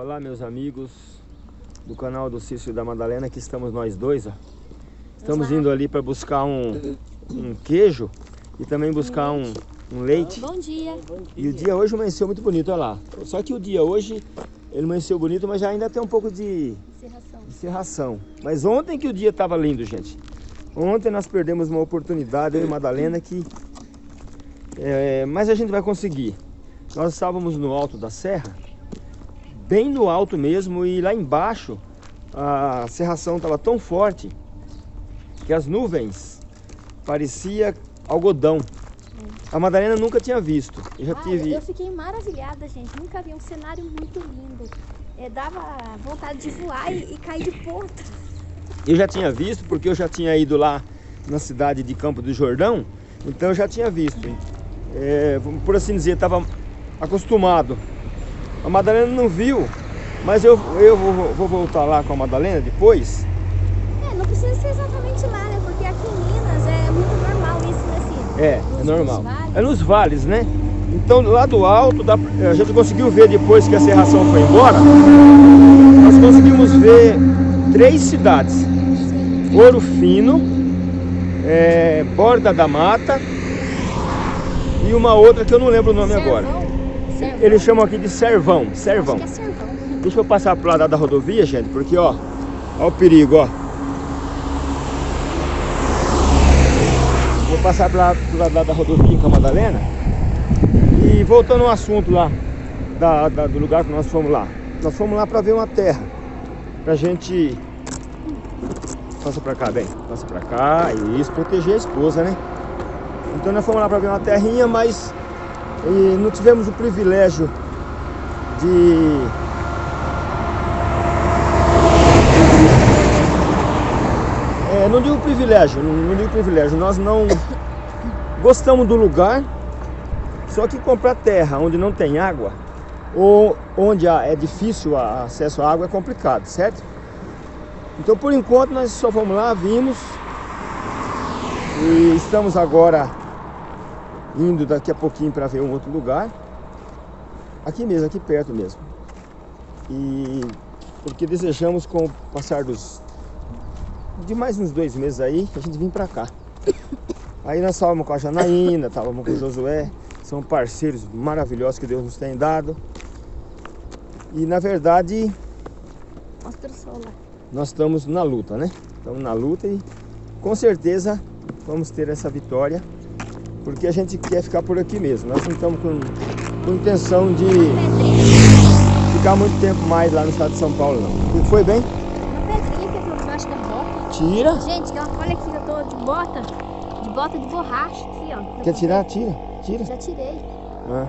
Olá meus amigos do canal do Cício da Madalena, aqui estamos nós dois, ó. Estamos indo ali para buscar um, um queijo e também buscar um, um leite. Bom dia. E o dia hoje amanheceu muito bonito, olha lá. Só que o dia hoje, ele amanheceu bonito, mas já ainda tem um pouco de Encerração. de cerração. Mas ontem que o dia estava lindo, gente. Ontem nós perdemos uma oportunidade, eu e Madalena, que... é, mas a gente vai conseguir. Nós estávamos no alto da serra, bem no alto mesmo, e lá embaixo a serração estava tão forte que as nuvens parecia algodão. A Madalena nunca tinha visto. Eu já Ah, tive... eu fiquei maravilhada, gente. Nunca vi um cenário muito lindo. É, dava vontade de voar e, e cair de ponta. Eu já tinha visto, porque eu já tinha ido lá na cidade de Campo do Jordão, então eu já tinha visto. É, por assim dizer, estava acostumado. A Madalena não viu, mas eu, eu vou, vou voltar lá com a Madalena depois. É, não precisa ser exatamente lá, né? Porque aqui em Minas é muito normal isso nesse. É, é nos- normal. nos vales. É nos vales, né? Então lá do alto, a gente conseguiu ver depois que a serração foi embora, nós conseguimos ver três cidades. Ouro Fino, é, Borda da Mata e uma outra que eu não lembro o nome agora. Servão. Eles chamam aqui de Servão, Servão. Acho que é servão. Deixa eu passar pro lado da rodovia, gente, porque ó, ó o perigo, ó. Vou passar pro lado, pro lado da rodovia com a Madalena. E voltando ao assunto lá, da, da- do lugar que nós fomos lá. Nós fomos lá para ver uma terra. Pra gente... Passa pra cá, bem. Passa pra cá. Isso, proteger a esposa, né? Então nós fomos lá para ver uma terrinha, mas eh, não tivemos o privilégio de É, não digo privilégio, não, não digo privilégio, nós não gostamos do lugar, só que comprar terra onde não tem água, ou onde é difícil o acesso à água é complicado, certo? Então por enquanto nós só vamos lá, vimos, e estamos agora indo daqui a pouquinho para ver um outro lugar, aqui mesmo, aqui perto mesmo. E porque desejamos com o passar dos de mais uns dois meses aí, a gente vem pra cá. Aí nós estávamos com a Janaína, estávamos com o Josué, são parceiros maravilhosos que Deus nos tem dado. E na verdade, Mostra o sol lá. nós estamos na luta, né? Estamos na luta e com certeza vamos ter essa vitória, porque a gente quer ficar por aqui mesmo. Nós não estamos com, com intenção de ficar muito tempo mais lá no estado de São Paulo, não. E foi bem? Uma pedrinha que é por baixo da bota. Tira. Gente, olha aqui, eu tô de bota. De bota de borracha aqui, ó. Quer tirar? Tira. Tira. Já tirei. Ah.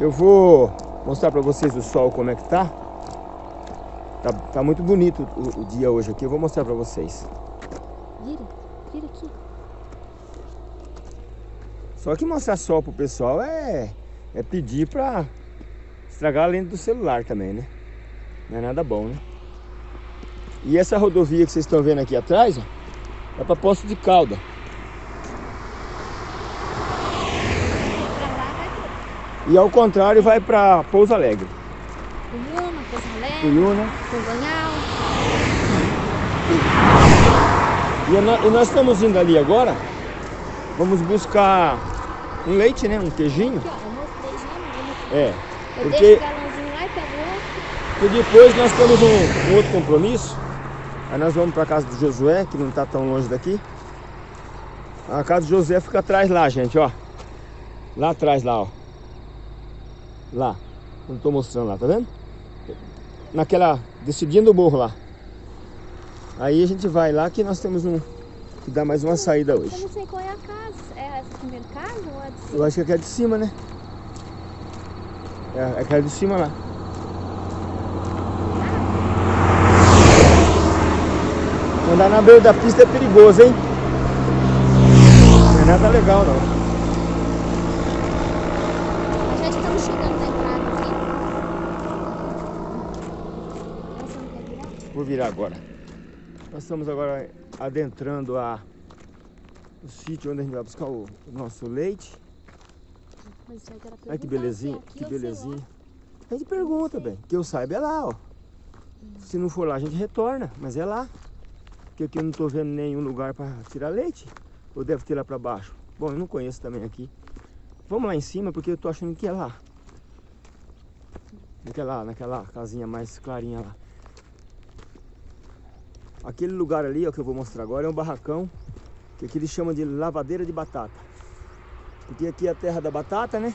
Eu vou mostrar para vocês o sol como é que tá. Tá, tá muito bonito o, o dia hoje aqui. Eu vou mostrar para vocês. Vira, vira aqui. Só que mostrar sol pro pessoal é, é pedir para estragar a lente do celular também, né? Não é nada bom, né? E essa rodovia que vocês estão vendo aqui atrás, ó, é para Poço de Calda. Pra E ao contrário vai para Pouso Alegre. Cunhuna, Pouso Alegre, Cuyuna. Congonhal. E, nó- e nós estamos indo ali agora. Vamos buscar um leite, né? Um queijinho. Aqui, ó, eu eu mostrei. É. Eu Porque, deixo o galãozinho lá e pego outro. porque depois nós temos um, um outro compromisso. Aí nós vamos para casa do Josué, que não está tão longe daqui. A casa do Josué fica atrás lá, gente, ó. Lá atrás, lá, ó. Lá. Não estou mostrando lá, tá vendo? Naquela, descidinha do morro lá. Aí a gente vai lá que nós temos um, que dá mais uma saída Eu hoje. não sei qual é a casa. É casa ou a de cima? Eu acho que é aquela de cima, né? É aquela de cima lá. Andar na beira da pista é perigoso, hein? Não é nada legal, não. Já estamos chegando na entrada aqui. Virar? Vou virar agora. Nós estamos agora adentrando a, o sítio onde a gente vai buscar o, o nosso leite. Olha que belezinha, que belezinha. A gente pergunta, bem. Que eu saiba é lá, ó. Se não for lá, a gente retorna, mas é lá. Porque aqui eu não tô vendo nenhum lugar para tirar leite. Ou deve ter lá para baixo? Bom, eu não conheço também aqui. Vamos lá em cima, porque eu tô achando que é lá. Naquela, naquela casinha mais clarinha lá. Aquele lugar ali, ó, que eu vou mostrar agora, é um barracão. Que aqui eles chamam de lavadeira de batata. Porque aqui é a terra da batata, né?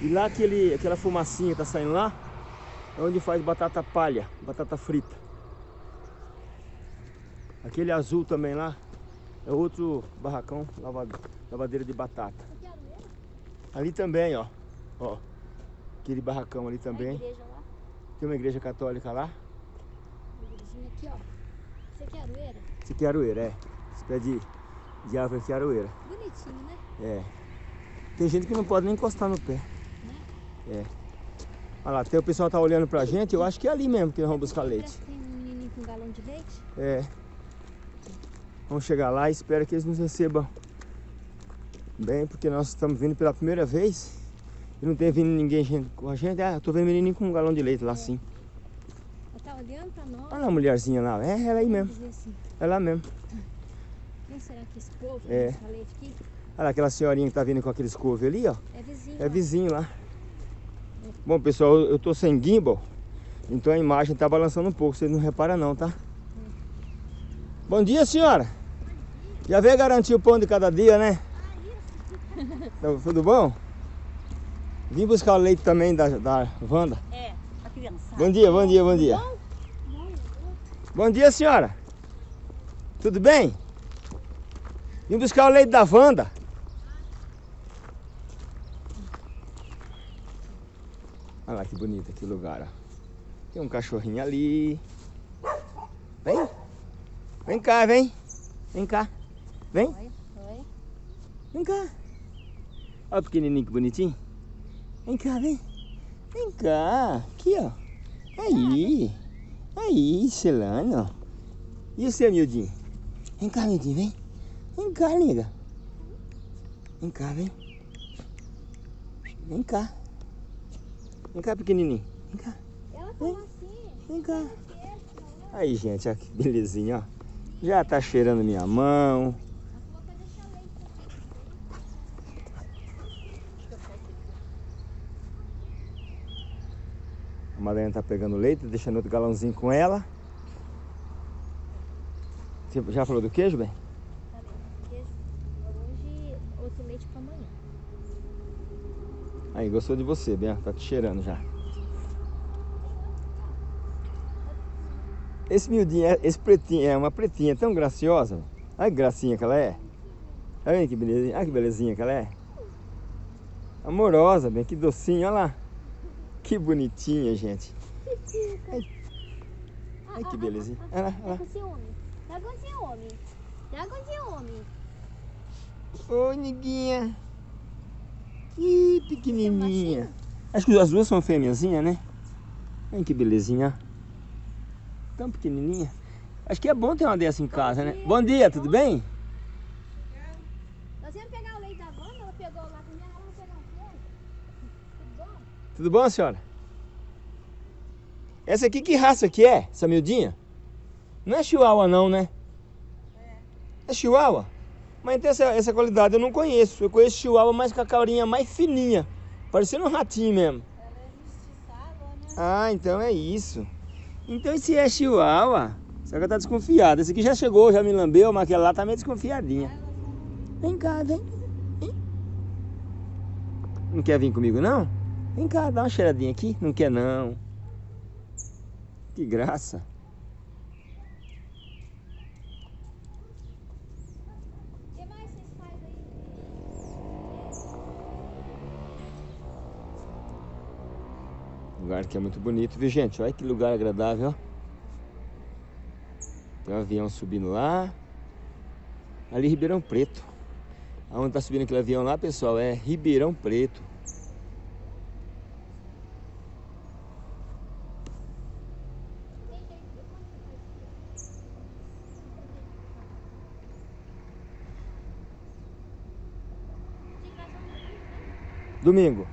E lá aquele, aquela fumacinha que tá saindo lá, é onde faz batata palha, batata frita. Aquele azul também lá, é outro barracão, lavadeira de batata. Ali também, ó. Ó. Aquele barracão ali também. Tem uma igreja católica lá. Uma aqui, ó. Isso aqui é aroeira? Isso aqui é aroeira, é. Esse pé de, de árvore aqui é aroeira. Bonitinho, né? É. Tem gente que não pode nem encostar no pé. Né? É. Olha lá, tem o pessoal tá olhando pra gente, eu acho que é ali mesmo que nós vamos buscar leite. Tem um menininho com um galão de leite? É. Vamos chegar lá e espero que eles nos recebam bem, porque nós estamos vindo pela primeira vez e não tem vindo ninguém com a gente. Ah, eu tô vendo menininho com um galão de leite lá sim. Ela tá olhando pra nós. Olha lá a mulherzinha lá, é ela aí mesmo. Assim, É lá mesmo. Quem será que esse povo É. aqui? Olha lá aquela senhorinha que tá vindo com aqueles couve ali, ó. É vizinho. É ó. vizinho lá. Bom, pessoal, eu tô sem gimbal, então a imagem tá balançando um pouco, vocês não reparam não, tá? Bom dia, senhora. Já veio garantir o pão de cada dia, né? Tá Tudo bom? Vim buscar o leite também da, da Wanda. É, a criança. Bom dia, bom dia, bom dia. Bom dia, senhora. Tudo bem? Vim buscar o leite da Wanda. Olha lá que bonito aqui o lugar, ó. Tem um cachorrinho ali. Vem. Vem cá, vem. Vem cá. Vem. Oi, oi. Vem cá. Olha o pequenininho que bonitinho. Vem cá, vem. Vem cá. Aqui, ó. Aí. Aí, Celano. E o seu, miudinho? Vem cá, miudinho, vem. Vem cá, nega. Vem cá, vem. Vem cá. Vem cá, pequenininho. Vem cá. Ela falou assim. Vem cá. Aí, gente, ó, que belezinha, ó. Já tá cheirando minha mão. A Madalena tá pegando leite, deixando outro galãozinho com ela. Você já falou do queijo, bem? Falei, queijo. Hoje, outro leite pra amanhã. Aí, gostou de você, bem, ó, tá te cheirando já. Esse miudinho, é- esse pretinho, é uma pretinha tão graciosa. Olha que gracinha que ela é. Olha que belezinha, olha que belezinha que ela é. Amorosa, bem, que docinho, olha lá. Que bonitinha, gente. Ai, que belezinha. Olha lá, olha Tá lá. com ciúme. Tá com ciúme. Tá com ciúme. Oi, neguinha. Ih, pequenininha. machinho? Acho que as duas são fêmeazinhas, né? Olha que belezinha. Tão pequenininha. Acho que é bom ter uma dessa em casa, né? Bom dia, tudo bem? Nós íamos pegar o leite da Wanda, ela pegou lá ela vai pegar um pouco. Tudo bom? Tudo bom, senhora? Essa aqui, que raça que é? Essa miudinha? Não é chihuahua não, né? É. É chihuahua? Mas então essa, essa qualidade eu não conheço. Eu conheço chihuahua mais com a caurinha mais fininha. Parecendo um ratinho mesmo. Ela é né? Ah, então é isso. Então esse é chihuahua. Só que ela tá desconfiada. Esse aqui já chegou, já me lambeu, mas aquela lá tá meio desconfiadinha. Vem cá, vem. Vem. Não quer vir comigo, não? Vem cá, dá uma cheiradinha aqui. Não quer, não. Que graça. O que mais vocês fazem aí? Lugar que é muito bonito, viu, gente? Olha que lugar agradável, ó. Tem um avião subindo lá. Ali Ribeirão Preto. Aonde tá subindo aquele avião lá, pessoal, é Ribeirão Preto. Domingo.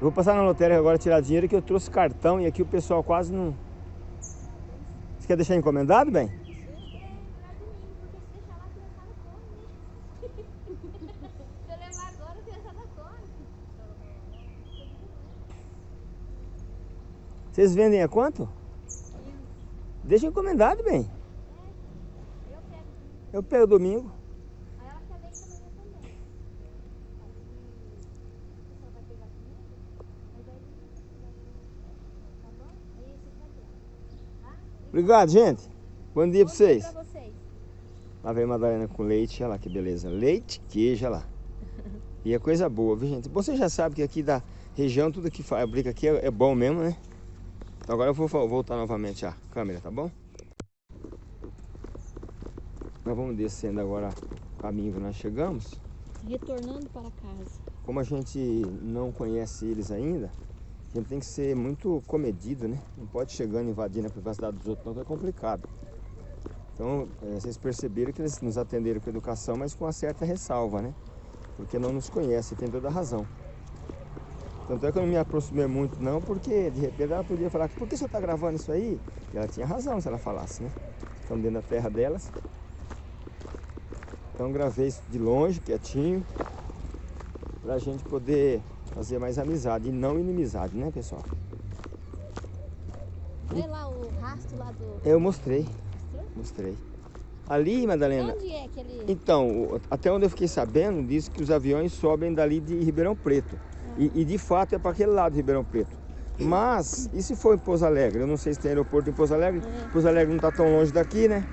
Eu vou passar na lotérica agora tirar dinheiro que eu trouxe cartão e aqui o pessoal quase não... Você quer deixar encomendado, bem? Vocês vendem a quanto? Deixa encomendado, bem. Eu pego. Eu pego domingo. Aí ela quer leite amanhã também. Aí, o pessoal vai pegar comigo, mas aí tá bom? Aí você vai ver. Tá? Obrigado, gente. Bom dia Bom vocês. Pra vocês. Lá vem Madalena com leite, olha lá que beleza. Leite, queijo, olha lá. E é coisa boa, viu gente? Você já sabe que aqui da região, tudo que fabrica aqui é, é bom mesmo, né? Então agora eu vou vo- voltar novamente a câmera, tá bom? Nós vamos descendo agora o caminho que nós chegamos. Retornando para casa. Como a gente não conhece eles ainda, a gente tem que ser muito comedido, né? Não pode chegando invadindo a privacidade dos outros, não, que é complicado. Então, eh, vocês perceberam que eles nos atenderam com educação, mas com uma certa ressalva, né? Porque não nos conhece, tem toda a razão. Tanto é que eu não me aproximei muito, não, porque de repente ela podia falar: por que você está gravando isso aí? E ela tinha razão se ela falasse, né? Estamos dentro da terra delas. Então, gravei isso de longe, quietinho pra gente poder fazer mais amizade e não inimizade, né, pessoal? Olha lá o rastro lá do. Eu mostrei, Mostrou? mostrei. Ali, Madalena, Onde é que ele. então, até onde eu fiquei sabendo, diz que os aviões sobem dali de Ribeirão Preto. E, e de fato é para aquele lado de Ribeirão Preto. Mas, e se for em Pouso Alegre? Eu não sei se tem aeroporto em Pouso Alegre. É. Pouso Alegre não está tão longe daqui, né?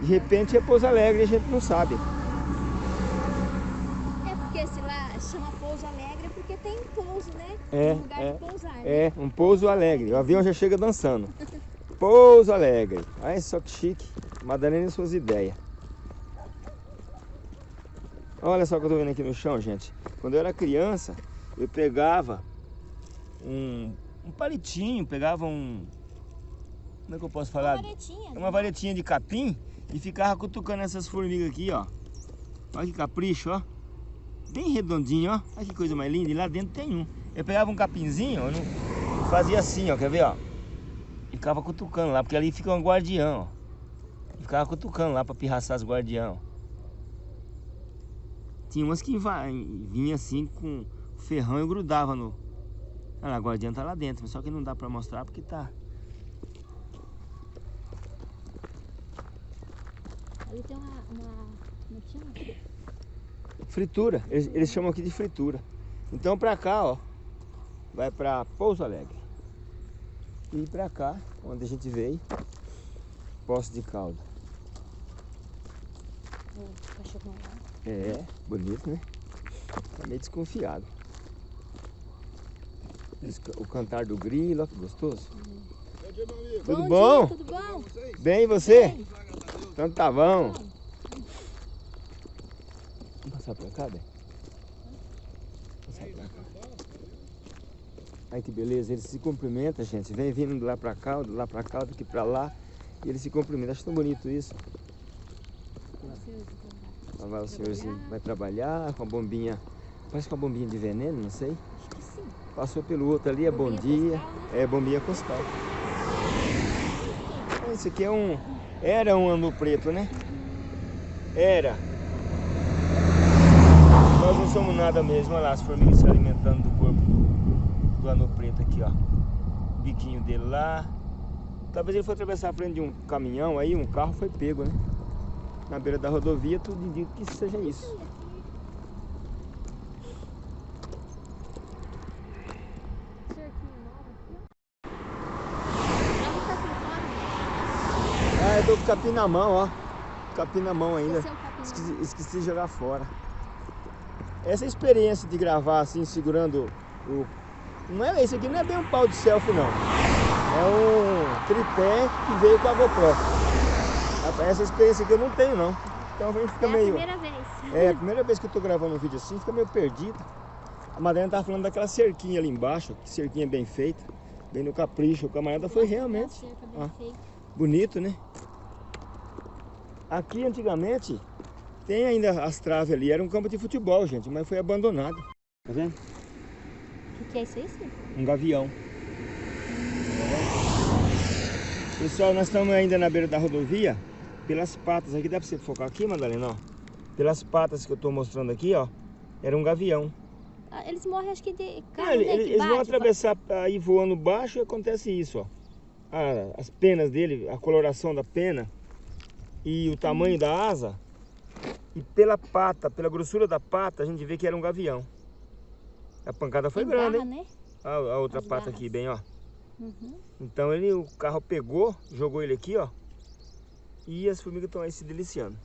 De repente é Pouso Alegre e a gente não sabe. É porque esse lá chama Pouso Alegre porque tem pouso, né? É, um lugar é, de pousar. né? É, um pouso alegre. O avião já chega dançando. Pouso alegre. Olha só que chique. Madalena e suas ideias. Olha só o que eu tô vendo aqui no chão, gente. Quando eu era criança, eu pegava um, um palitinho, pegava um. Como é que eu posso falar? Uma varetinha. Uma varetinha de capim e ficava cutucando essas formigas aqui, ó. Olha que capricho, ó. Bem redondinho, ó. Olha que coisa mais linda. E lá dentro tem um. Eu pegava um capinzinho e fazia assim, ó. Quer ver, ó? E ficava cutucando lá, porque ali fica um guardião, ó. E ficava cutucando lá pra pirraçar os guardião. Tinha umas que vinha assim com ferrão e grudava no... Olha lá, o tá lá dentro, só que não dá pra mostrar porque tá... Ali tem uma. uma como é? Fritura, eles, eles chamam aqui de fritura. Então pra cá, ó, vai pra Pouso Alegre. E pra cá, onde a gente veio, Poço de lá. É, bonito, né? Tá meio desconfiado. O cantar do grilo, ó, que gostoso. Tudo Bom bom? Dia, tudo bom? Bem, e você? Bem. Então tá bom. Passar pra cá, Bem? Passar pra cá. Ai que beleza, eles se cumprimentam, gente. Vem vindo de lá pra cá, de lá pra cá, daqui pra lá. E eles se cumprimentam. Acho tão bonito isso. Lá vai o senhorzinho, vai trabalhar com a bombinha. Parece com a bombinha de veneno, não sei. Acho que sim. Passou pelo outro ali, é bom Bombinha dia. postal, né? É bombinha postal. Ah, Esse aqui é um. Era um ano preto, né? Era. Nós não somos nada mesmo, olha lá, as formigas se alimentando do corpo do ano preto aqui, ó. O biquinho dele lá. Talvez ele foi atravessar a frente de um caminhão, aí um carro foi pego, né? Na beira da rodovia, tudo indica que seja isso. Ah, eu tô com o capim na mão, ó. Capim na mão ainda. Esqueci, esqueci de jogar fora. Essa experiência de gravar assim, segurando o. Não é esse aqui, não é bem um pau de selfie, não. É um tripé que veio com a GoPro. Essa experiência aqui eu não tenho, não. Então a gente fica É a meio. primeira vez. É, a primeira vez que eu tô gravando um vídeo assim, fica meio perdido. A Madalena tava falando daquela cerquinha ali embaixo, que cerquinha bem feita, bem no capricho. O camarada foi realmente ó. bonito, né? Aqui antigamente tem ainda as traves ali, era um campo de futebol, gente, mas foi abandonado. Tá vendo? O que, que é isso aí? Um gavião. Pessoal, nós estamos ainda na beira da rodovia. Pelas patas aqui, dá pra você focar aqui, Madalena? Ó. Pelas patas que eu tô mostrando aqui, ó. Era um gavião. Ah, eles morrem, acho que de Não, carne, ele- né? que eles vão bate, atravessar aí voando baixo e acontece isso, ó. Ah, as penas dele, a coloração da pena e o tamanho da asa. E pela pata, pela grossura da pata, a gente vê que era um gavião. A pancada foi tem grande, garra, hein? né? A, a outra As pata garras. aqui, bem, ó. Uhum. Então ele, o carro pegou, jogou ele aqui, ó. E as formigas estão aí se deliciando.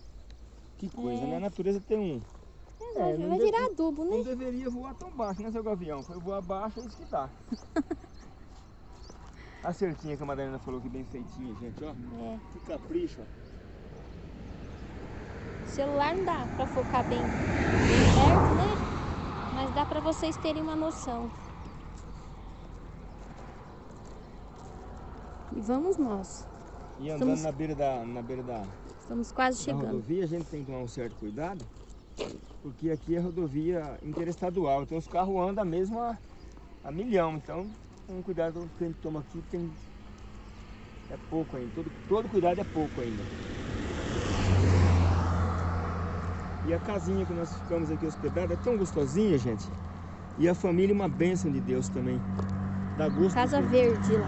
Que coisa, É. né? A natureza tem um. É, vai, não vai virar adubo, Não né? deveria voar tão baixo, né, seu gavião? Foi voar baixo, é isso que dá. A cerquinha que a Madalena falou que bem feitinha, gente, ó. É. Que capricho, ó. O celular não dá pra focar bem, bem perto, né? Mas dá pra vocês terem uma noção. E vamos nós. E andando Estamos- na beira da, na beira da, Estamos quase chegando. rodovia, a gente tem que tomar um certo cuidado. Porque aqui é rodovia interestadual, então os carros andam mesmo a, a milhão. Então, um cuidado que a gente toma aqui tem. É pouco ainda. Todo, todo cuidado é pouco ainda. E a casinha que nós ficamos aqui hospedada é tão gostosinha, gente. E a família é uma bênção de Deus também. Dá gosto. de Casa ver. Verde lá.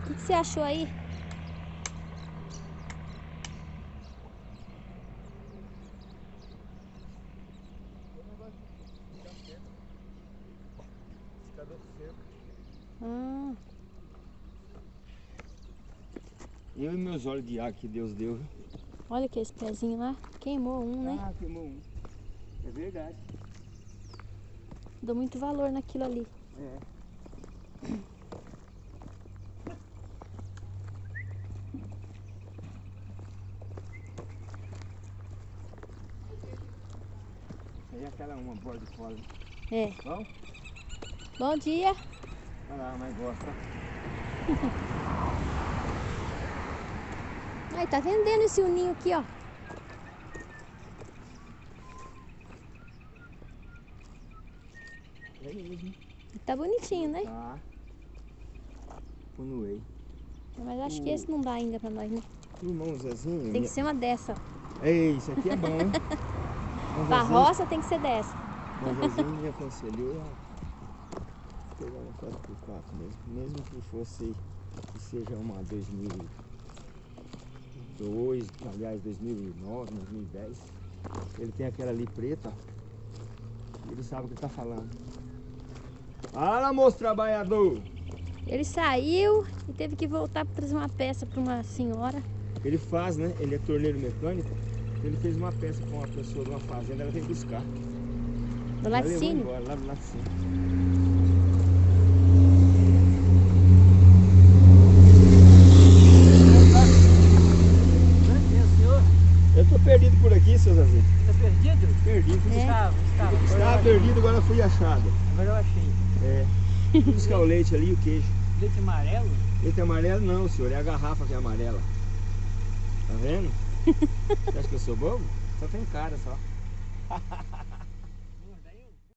O que, que você achou aí? Ah, Meus olhos de água que Deus deu. olha que esse pezinho lá. Queimou um, né? Ah, queimou um. É verdade. Dou muito valor naquilo ali. É. Aí é aquela uma bola de cola. É. Bom? Bom dia. Olha lá, mas gosta. Ai, tá vendendo esse uninho aqui, ó. É. Tá bonitinho, né? Tá. Punuei. Mas acho que esse não dá ainda pra nós, né? Irmão Zezinho. Tem que ser uma dessa. ó. Ei, isso aqui é bom, hein? Roça tem que ser dessa. Irmão Zezinho me aconselhou a pegar uma 4x4 mesmo. Mesmo que fosse, que seja uma 2002, aliás, 2009, 2010. Ele tem aquela ali preta. Ele sabe o que ele tá falando. Fala, moço trabalhador! Ele saiu e teve que voltar pra trazer uma peça pra uma senhora. Ele faz, né? Ele é torneiro mecânico. Ele fez uma peça com uma pessoa de uma fazenda, ela veio buscar. Do laticínio. lá do laticínio. Eu tô perdido por aqui, seu Zazinho. Tá perdido? Perdido. É. Estava, Agora eu perdido, agora fui achado. achei. Agora eu achei. É. Fui buscar o leite ali e o queijo. Leite amarelo? Leite amarelo não, senhor. É a garrafa que é amarela. Tá vendo? Você acha que eu sou bobo? Só tem cara só.